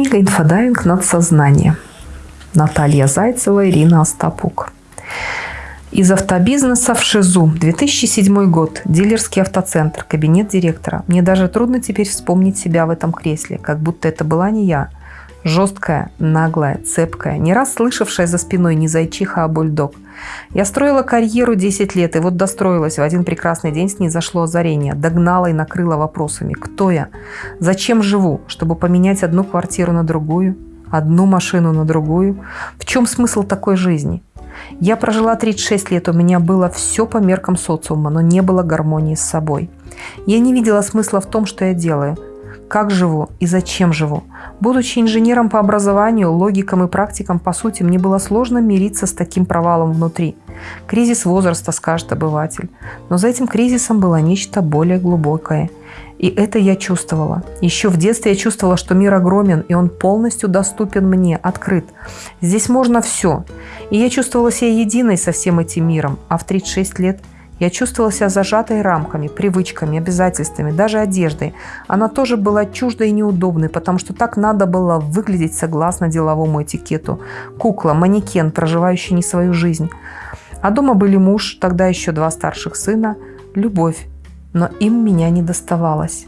Книга «Инфодайвинг над сознанием». Наталья Зайцева, Ирина Остапук. Из автобизнеса в ШИЗУ. 2007 год. Дилерский автоцентр. Кабинет директора. Мне даже трудно теперь вспомнить себя в этом кресле, как будто это была не я. Жесткая, наглая, цепкая, не раз слышавшая за спиной не зайчиха, а бульдог. Я строила карьеру 10 лет, и вот достроилась. В один прекрасный день снизошло озарение. Догнала и накрыла вопросами. Кто я? Зачем живу? Чтобы поменять одну квартиру на другую? Одну машину на другую? В чем смысл такой жизни? Я прожила 36 лет, у меня было все по меркам социума, но не было гармонии с собой. Я не видела смысла в том, что я делаю – как живу и зачем живу. Будучи инженером по образованию, логиком и практиком, по сути, мне было сложно мириться с таким провалом внутри. Кризис возраста, скажет обыватель. Но за этим кризисом было нечто более глубокое. И это я чувствовала. Еще в детстве я чувствовала, что мир огромен, и он полностью доступен мне, открыт. Здесь можно все. И я чувствовала себя единой со всем этим миром. А в 36 лет – я чувствовала себя зажатой рамками, привычками, обязательствами, даже одеждой. Она тоже была чуждой и неудобной, потому что так надо было выглядеть согласно деловому этикету. Кукла, манекен, проживающий не свою жизнь. А дома были муж, тогда еще два старших сына, любовь. Но им меня не доставалось.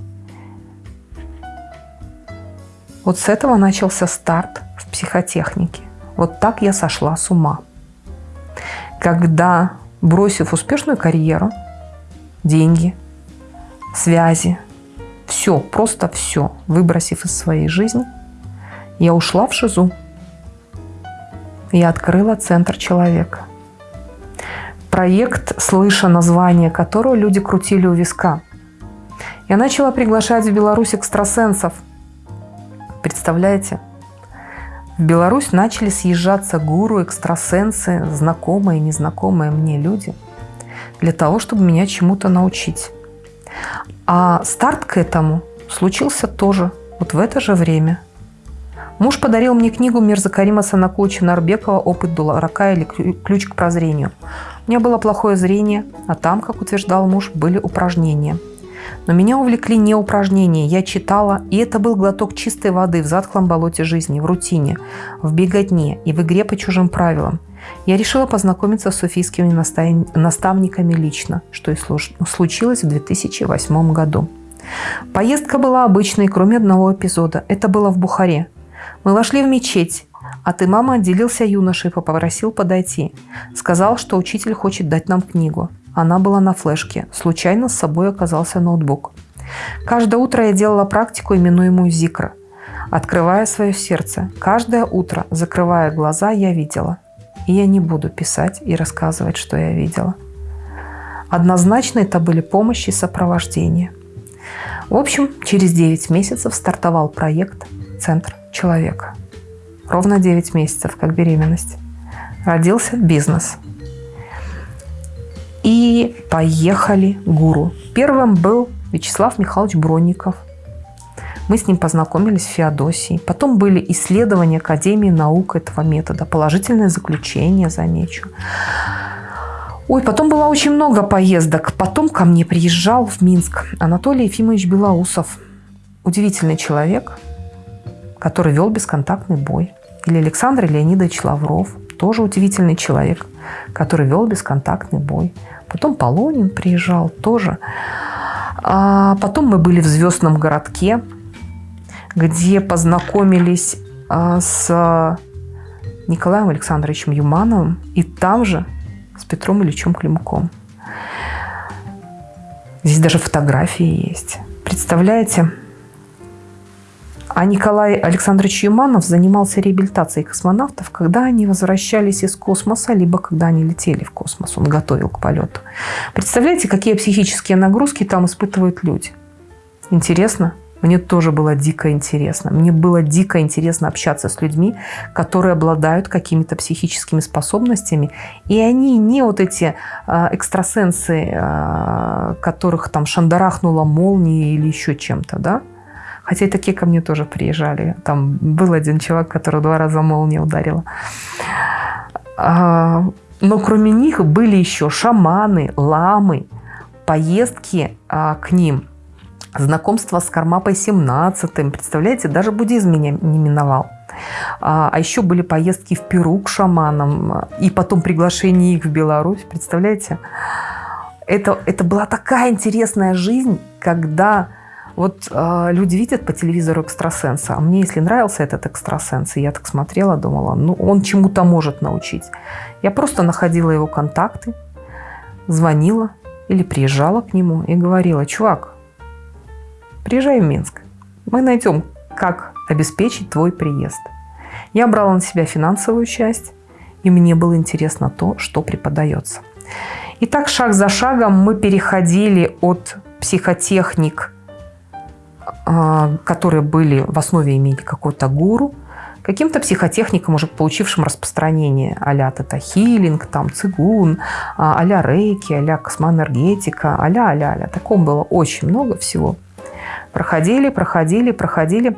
Вот с этого начался старт в психотехнике. Вот так я сошла с ума. Когда бросив успешную карьеру, деньги, связи, все, просто все, выбросив из своей жизни, я ушла в ШИЗУ. Я открыла Центр человека. Проект, слыша название которого, люди крутили у виска. Я начала приглашать в Беларусь экстрасенсов. Представляете? В Беларусь начали съезжаться гуру, экстрасенсы, знакомые и незнакомые мне люди для того, чтобы меня чему-то научить. А старт к этому случился тоже вот в это же время. Муж подарил мне книгу Мирза Карима Санакулыча Нарбекова «Опыт дурака» или «Ключ к прозрению». У меня было плохое зрение, а там, как утверждал муж, были упражнения – но меня увлекли не упражнения. Я читала, и это был глоток чистой воды в затхлом болоте жизни, в рутине, в беготне и в игре по чужим правилам. Я решила познакомиться с суфийскими наставниками лично, что и случилось в 2008 году. Поездка была обычной, кроме одного эпизода. Это было в Бухаре. Мы вошли в мечеть, а ты, мама, отделился юношей и попросил подойти. Сказал, что учитель хочет дать нам книгу. Она была на флешке. Случайно с собой оказался ноутбук. Каждое утро я делала практику, именуемую Зикра. Открывая свое сердце, каждое утро, закрывая глаза, я видела. И я не буду писать и рассказывать, что я видела. Однозначно это были помощи и сопровождение. В общем, через 9 месяцев стартовал проект «Центр человека». Ровно 9 месяцев, как беременность. Родился бизнес – и поехали гуру. Первым был Вячеслав Михайлович Бронников. Мы с ним познакомились в Феодосии. Потом были исследования Академии наук этого метода. Положительное заключение, замечу. Ой, потом было очень много поездок. Потом ко мне приезжал в Минск Анатолий Ефимович Белоусов. Удивительный человек, который вел бесконтактный бой. Или Александр Леонидович Лавров, тоже удивительный человек, который вел бесконтактный бой. Потом Полонин приезжал тоже. А потом мы были в Звездном городке, где познакомились а, с Николаем Александровичем Юмановым и там же с Петром Ильичем Климком. Здесь даже фотографии есть. Представляете? А Николай Александрович Юманов занимался реабилитацией космонавтов, когда они возвращались из космоса, либо когда они летели в космос. Он готовил к полету. Представляете, какие психические нагрузки там испытывают люди? Интересно? Мне тоже было дико интересно. Мне было дико интересно общаться с людьми, которые обладают какими-то психическими способностями. И они не вот эти э, экстрасенсы, э, которых там шандарахнула молния или еще чем-то, да? Хотя и такие ко мне тоже приезжали. Там был один чувак, который два раза молния ударила. А, но кроме них были еще шаманы, ламы, поездки а, к ним. знакомство с Кармапой 17 представляете, даже буддизм меня не миновал. А, а еще были поездки в Перу к шаманам и потом приглашение их в Беларусь, представляете? Это, это была такая интересная жизнь, когда вот э, люди видят по телевизору экстрасенса, а мне, если нравился этот экстрасенс, и я так смотрела, думала, ну, он чему-то может научить. Я просто находила его контакты, звонила или приезжала к нему и говорила, чувак, приезжай в Минск, мы найдем, как обеспечить твой приезд. Я брала на себя финансовую часть, и мне было интересно то, что преподается. И так шаг за шагом мы переходили от психотехник которые были в основе имели какой-то гуру, каким-то психотехникам, уже получившим распространение а-ля тета-хилинг, там, цигун, а, а-ля рейки, а-ля космоэнергетика, а-ля, а-ля, а-ля. Таком было очень много всего. Проходили, проходили, проходили.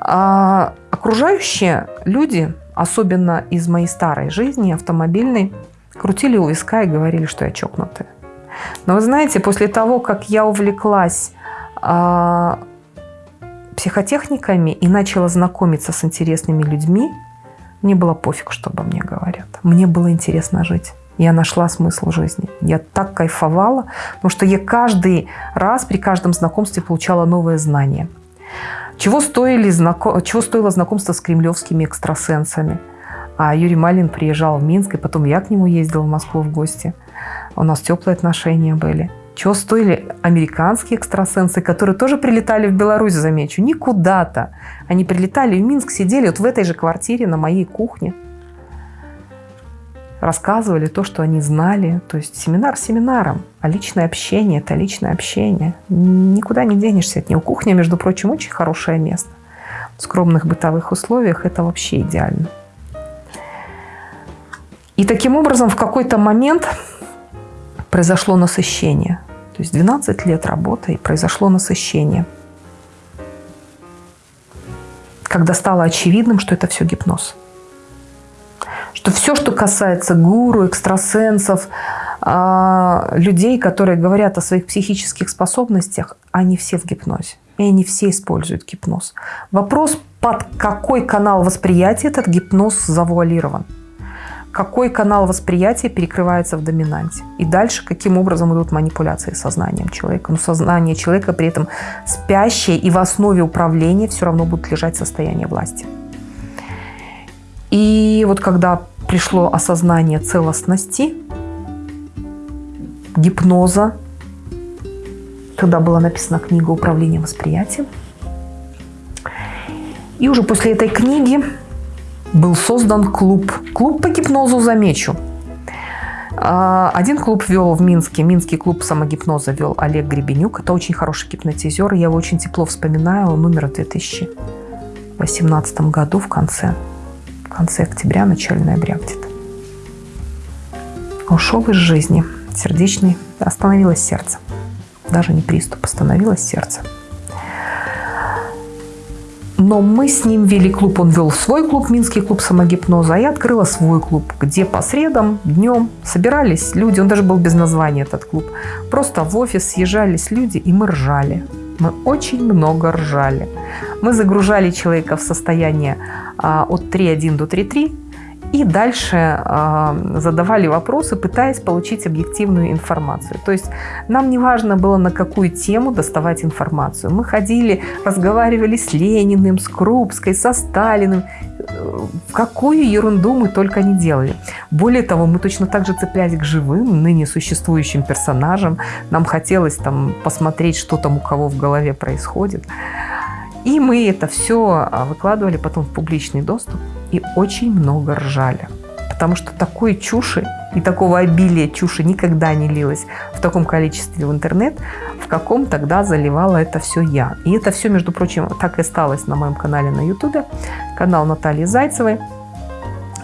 А окружающие люди, особенно из моей старой жизни, автомобильной, крутили у виска и говорили, что я чокнутая. Но вы знаете, после того, как я увлеклась а, психотехниками и начала знакомиться с интересными людьми, мне было пофиг, что обо мне говорят. Мне было интересно жить. Я нашла смысл жизни. Я так кайфовала, потому что я каждый раз при каждом знакомстве получала новые знания. Чего, стоили, чего стоило знакомство с кремлевскими экстрасенсами? А Юрий Малин приезжал в Минск, и потом я к нему ездила в Москву в гости. У нас теплые отношения были. Чего стоили американские экстрасенсы, которые тоже прилетали в Беларусь, замечу, не куда-то. Они прилетали в Минск, сидели вот в этой же квартире на моей кухне. Рассказывали то, что они знали. То есть семинар семинаром. А личное общение – это личное общение. Никуда не денешься от него. Кухня, между прочим, очень хорошее место. В скромных бытовых условиях это вообще идеально. И таким образом в какой-то момент произошло насыщение. То есть 12 лет работы и произошло насыщение. Когда стало очевидным, что это все гипноз. Что все, что касается гуру, экстрасенсов, а, людей, которые говорят о своих психических способностях, они все в гипнозе. И они все используют гипноз. Вопрос, под какой канал восприятия этот гипноз завуалирован какой канал восприятия перекрывается в доминанте. И дальше, каким образом идут манипуляции сознанием человека. Но сознание человека при этом спящее, и в основе управления все равно будет лежать состояние власти. И вот когда пришло осознание целостности, гипноза, тогда была написана книга «Управление восприятием». И уже после этой книги был создан клуб. Клуб по гипнозу, замечу. А, один клуб вел в Минске, Минский клуб самогипноза вел Олег Гребенюк. Это очень хороший гипнотизер, я его очень тепло вспоминаю. Он умер в 2018 году в конце, в конце октября, начале ноября где-то. Ушел из жизни, сердечный, остановилось сердце. Даже не приступ, остановилось сердце. Но мы с ним вели клуб, он вел свой клуб, Минский клуб самогипноза, а я открыла свой клуб, где по средам, днем собирались люди, он даже был без названия этот клуб. Просто в офис съезжались люди, и мы ржали. Мы очень много ржали. Мы загружали человека в состояние а, от 3.1 до 3.3, и дальше э, задавали вопросы, пытаясь получить объективную информацию. То есть нам не важно было, на какую тему доставать информацию. Мы ходили, разговаривали с Лениным, с Крупской, со Сталиным. Какую ерунду мы только не делали. Более того, мы точно так же цеплялись к живым, ныне существующим персонажам. Нам хотелось там посмотреть, что там у кого в голове происходит. И мы это все а, выкладывали потом в публичный доступ и очень много ржали. Потому что такой чуши и такого обилия чуши никогда не лилось в таком количестве в интернет, в каком тогда заливала это все я. И это все, между прочим, так и осталось на моем канале на ютубе, канал Натальи Зайцевой.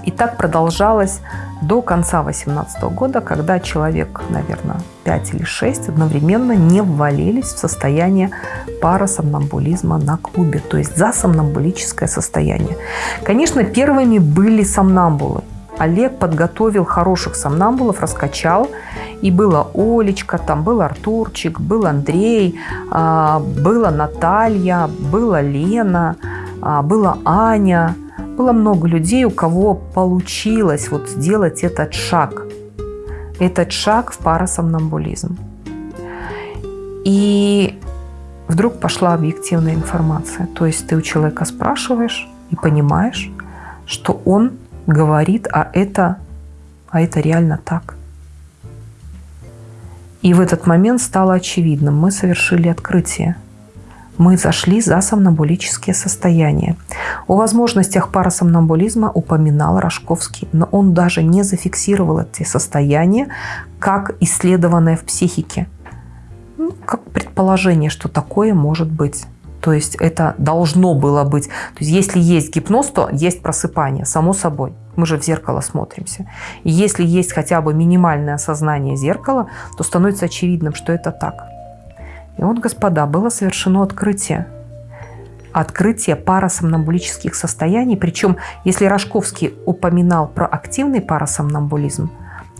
И так продолжалось до конца 2018 года, когда человек, наверное, 5 или 6 одновременно не ввалились в состояние парасомнамбулизма на клубе, то есть за сомнамбулическое состояние. Конечно, первыми были сомнамбулы. Олег подготовил хороших сомнамбулов, раскачал. И была Олечка, там был Артурчик, был Андрей, а, была Наталья, была Лена, а, была Аня. Было много людей, у кого получилось вот сделать этот шаг. Этот шаг в парасомнамбулизм. И вдруг пошла объективная информация. То есть ты у человека спрашиваешь и понимаешь, что он говорит, а это, а это реально так. И в этот момент стало очевидным, мы совершили открытие. Мы зашли за сомнамбулические состояния. О возможностях парасомнамбулизма упоминал Рожковский, но он даже не зафиксировал эти состояния как исследованное в психике. Ну, как предположение, что такое может быть. То есть это должно было быть. То есть если есть гипноз, то есть просыпание, само собой. Мы же в зеркало смотримся. И если есть хотя бы минимальное осознание зеркала, то становится очевидным, что это так. И вот, господа, было совершено открытие. Открытие парасомнамбулических состояний. Причем, если Рожковский упоминал про активный парасомнамбулизм,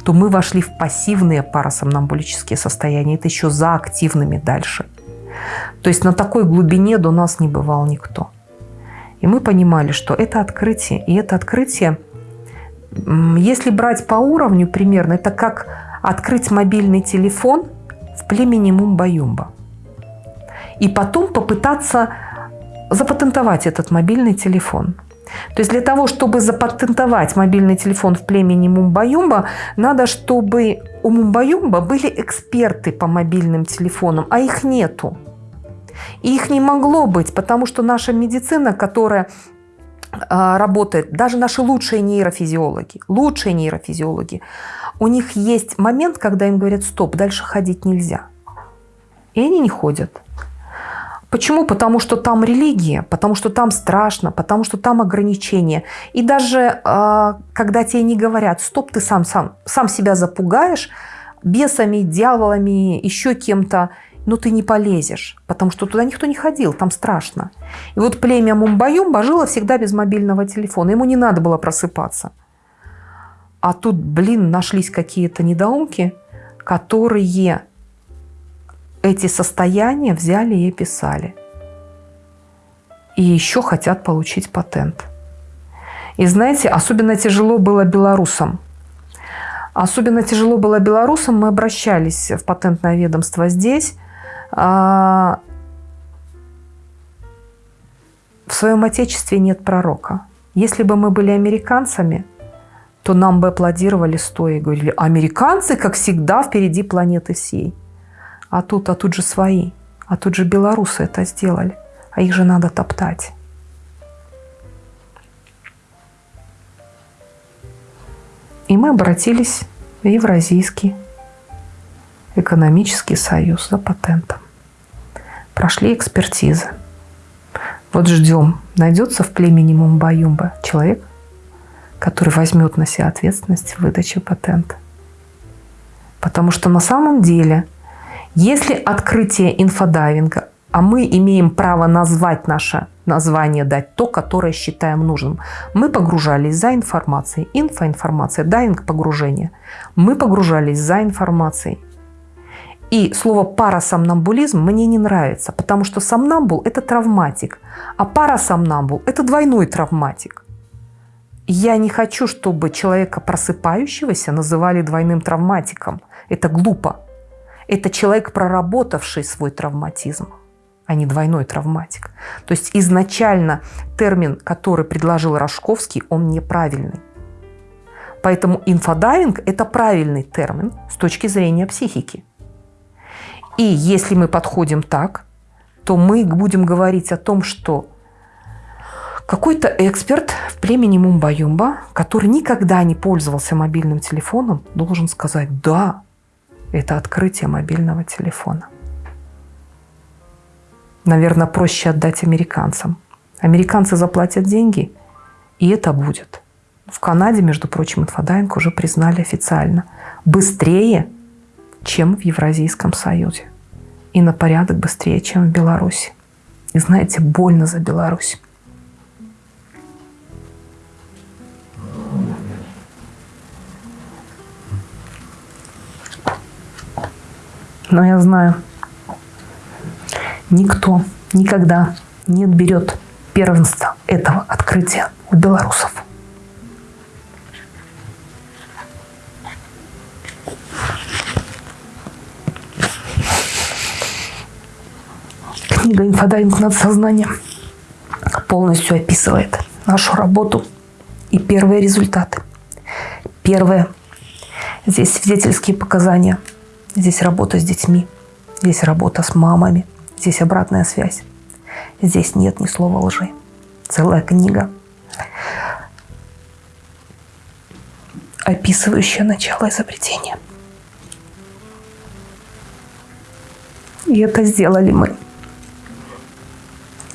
то мы вошли в пассивные парасомнамбулические состояния. Это еще за активными дальше. То есть на такой глубине до нас не бывал никто. И мы понимали, что это открытие. И это открытие, если брать по уровню примерно, это как открыть мобильный телефон в племени Мумба-Юмба. И потом попытаться запатентовать этот мобильный телефон. То есть для того, чтобы запатентовать мобильный телефон в племени Мумба-Юмба, надо, чтобы у Мумба-Юмба были эксперты по мобильным телефонам, а их нету. И их не могло быть, потому что наша медицина, которая а, работает, даже наши лучшие нейрофизиологи, лучшие нейрофизиологи, у них есть момент, когда им говорят, стоп, дальше ходить нельзя. И они не ходят. Почему? Потому что там религия, потому что там страшно, потому что там ограничения. И даже э, когда тебе не говорят, стоп, ты сам, сам, сам себя запугаешь бесами, дьяволами, еще кем-то, но ты не полезешь, потому что туда никто не ходил, там страшно. И вот племя Мумбаюмба жило всегда без мобильного телефона, ему не надо было просыпаться. А тут, блин, нашлись какие-то недоумки, которые эти состояния взяли и описали. И еще хотят получить патент. И знаете, особенно тяжело было белорусам. Особенно тяжело было белорусам. Мы обращались в патентное ведомство здесь. А, в своем отечестве нет пророка. Если бы мы были американцами, то нам бы аплодировали стоя и говорили, американцы, как всегда, впереди планеты всей. А тут, а тут же свои. А тут же белорусы это сделали. А их же надо топтать. И мы обратились в Евразийский экономический союз за патентом. Прошли экспертизы. Вот ждем, найдется в племени Мумбаюмба человек, который возьмет на себя ответственность в выдаче патента. Потому что на самом деле – если открытие инфодайвинга, а мы имеем право назвать наше название, дать то, которое считаем нужным. Мы погружались за информацией. Инфоинформация, дайвинг – погружение. Мы погружались за информацией. И слово парасомнамбулизм мне не нравится, потому что сомнамбул – это травматик, а парасомнамбул – это двойной травматик. Я не хочу, чтобы человека просыпающегося называли двойным травматиком. Это глупо. Это человек, проработавший свой травматизм, а не двойной травматик. То есть изначально термин, который предложил Рожковский, он неправильный. Поэтому инфодайвинг – это правильный термин с точки зрения психики. И если мы подходим так, то мы будем говорить о том, что какой-то эксперт в племени Мумба-Юмба, который никогда не пользовался мобильным телефоном, должен сказать «Да, это открытие мобильного телефона. Наверное, проще отдать американцам. Американцы заплатят деньги, и это будет. В Канаде, между прочим, инфодайвинг уже признали официально. Быстрее, чем в Евразийском Союзе. И на порядок быстрее, чем в Беларуси. И знаете, больно за Беларусь. Но я знаю, никто никогда не отберет первенство этого открытия у белорусов. Книга «Инфодайвинг над сознанием» полностью описывает нашу работу и первые результаты. Первое. Здесь свидетельские показания. Здесь работа с детьми. Здесь работа с мамами. Здесь обратная связь. Здесь нет ни слова лжи. Целая книга, описывающая начало изобретения. И это сделали мы.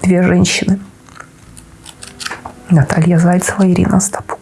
Две женщины. Наталья Зайцева и Ирина Стапу.